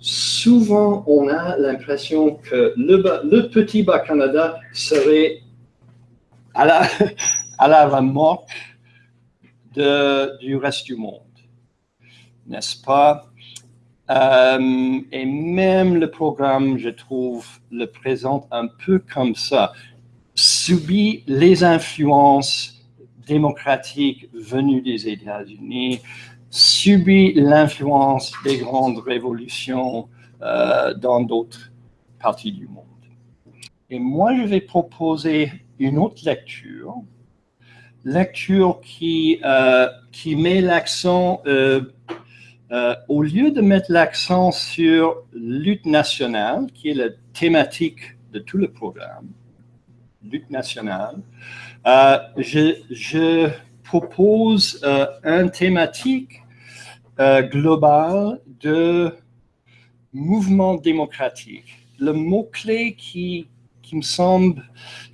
souvent on a l'impression que le, petit Bas-Canada serait à la, à la remorque du reste du monde, n'est-ce pas? Euh, et même le programme, je trouve, le présente un peu comme ça. Subit les influences démocratiques venues des États-Unis, subit l'influence des grandes révolutions euh, dans d'autres parties du monde. Et moi, je vais proposer une autre lecture, lecture qui, euh, qui met l'accent euh, au lieu de mettre l'accent sur lutte nationale, qui est la thématique de tout le programme, lutte nationale, je, propose euh, une thématique globale de mouvement démocratique. Le mot-clé qui, qui me semble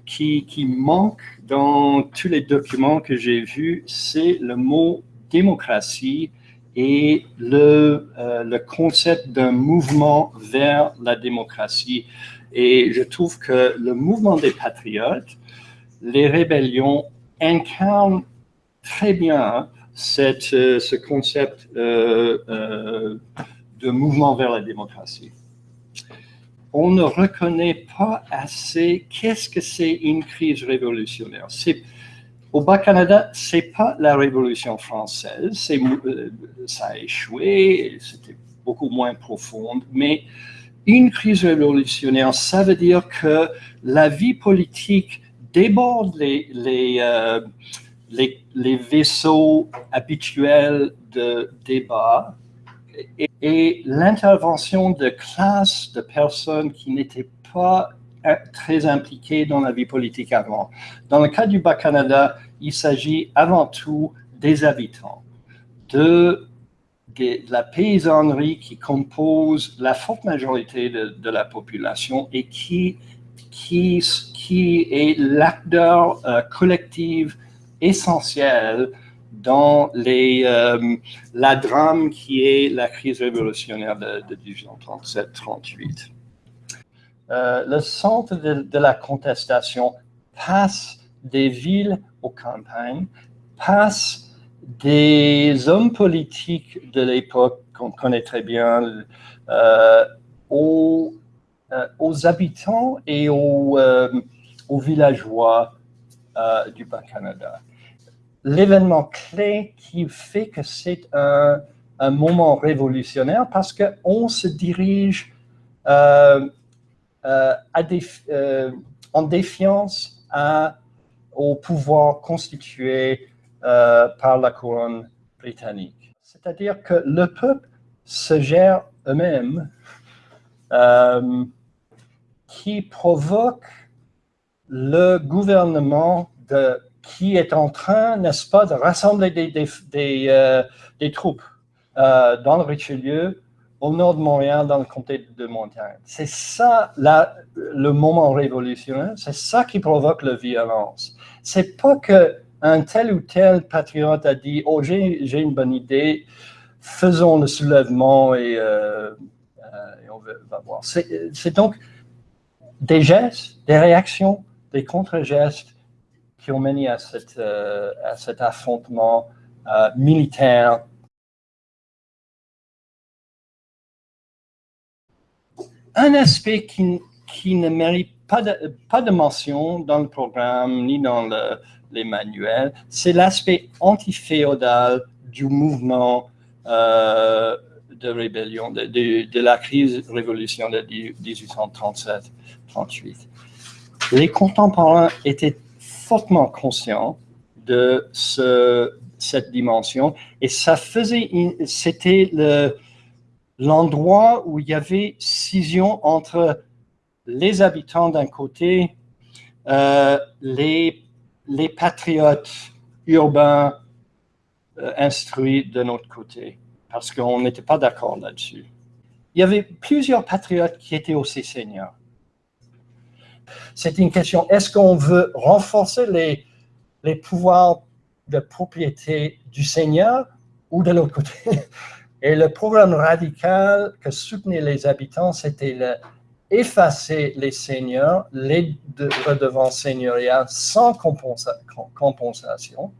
qui, qui manque dans tous les documents que j'ai vus, c'est le mot démocratie et le, euh, le concept d'un mouvement vers la démocratie. Et je trouve que le mouvement des patriotes, les rébellions, incarnent très bien cette, euh, ce concept euh, de mouvement vers la démocratie. On ne reconnaît pas assez qu'est-ce que c'est une crise révolutionnaire. Au Bas-Canada, ce n'est pas la Révolution française, euh, ça a échoué, c'était beaucoup moins profonde, mais une crise révolutionnaire, ça veut dire que la vie politique déborde les, euh, les, vaisseaux habituels de débat et, l'intervention de classes de personnes qui n'étaient pas très impliqués dans la vie politique avant. Dans le cas du Bas-Canada, il s'agit avant tout des habitants, de, la paysannerie qui compose la forte majorité de, la population et qui est l'acteur euh, collectif essentiel dans euh, la drame qui est la crise révolutionnaire de, de 1837-38. Euh, le centre de, la contestation passe des villes aux campagnes, passe des hommes politiques de l'époque qu'on connaît très bien euh, aux, habitants et aux villageois du Bas-Canada. L'événement clé qui fait que c'est un, moment révolutionnaire parce qu'on se dirige euh, euh, en défiance au pouvoir constitué euh, par la couronne britannique. C'est-à-dire que le peuple se gère eux-mêmes, qui provoque le gouvernement de, qui est en train, n'est-ce pas, de rassembler des, des, des troupes dans le Richelieu au nord de Montréal, dans le comté de Montagne. C'est ça là, le moment révolutionnaire, c'est ça qui provoque la violence. C'est pas que un tel ou tel patriote a dit « Oh, j'ai une bonne idée, faisons le soulèvement et, euh, euh, on va, voir ». C'est donc des gestes, des réactions, des contre-gestes qui ont mené à, cette, euh, à cet affrontement militaire un aspect qui, qui ne mérite pas de, pas de, mention dans le programme ni dans le, les manuels, c'est l'aspect antiféodal du mouvement euh, de rébellion, de, de, la crise révolution de 1837-38. Les contemporains étaient fortement conscients de ce, cette dimension et ça faisait, c'était le, l'endroit où il y avait scission entre les habitants d'un côté, euh, les, les patriotes urbains euh, instruits de notre côté, parce qu'on n'était pas d'accord là-dessus. Il y avait plusieurs patriotes qui étaient aussi seigneurs. C'est une question, est-ce qu'on veut renforcer les, les pouvoirs de propriété du Seigneur ou de l'autre côté? Et le programme radical que soutenaient les habitants, c'était le effacer les seigneurs, les redevances seigneuriales sans compensation.